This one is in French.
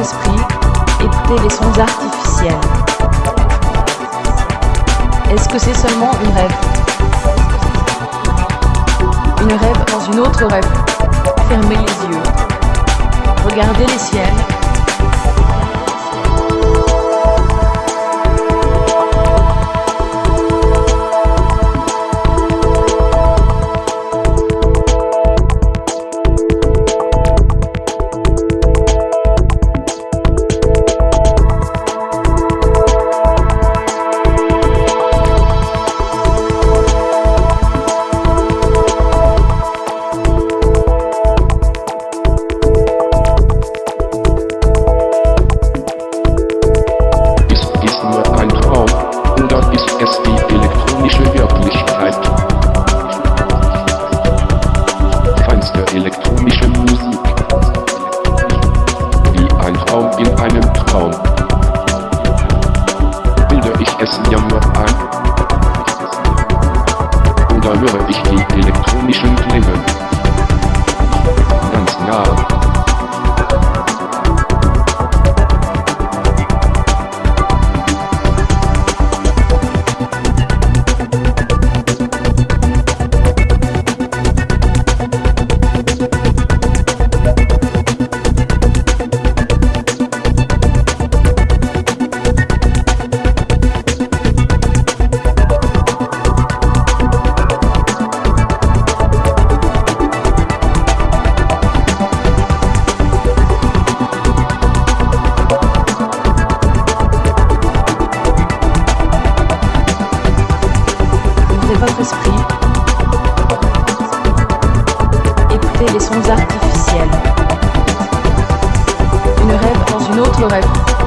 Écoutez les sons artificiels. Est-ce que c'est seulement une rêve? Une rêve dans une autre rêve. Fermez les yeux. Regardez les ciels. Elektronische Musik. Wie ein Traum in einem Traum. Bilde ich es mir nur ein? Oder höre ich die elektronischen Klänge? esprit. Écoutez les sons artificiels. Une rêve dans une autre rêve.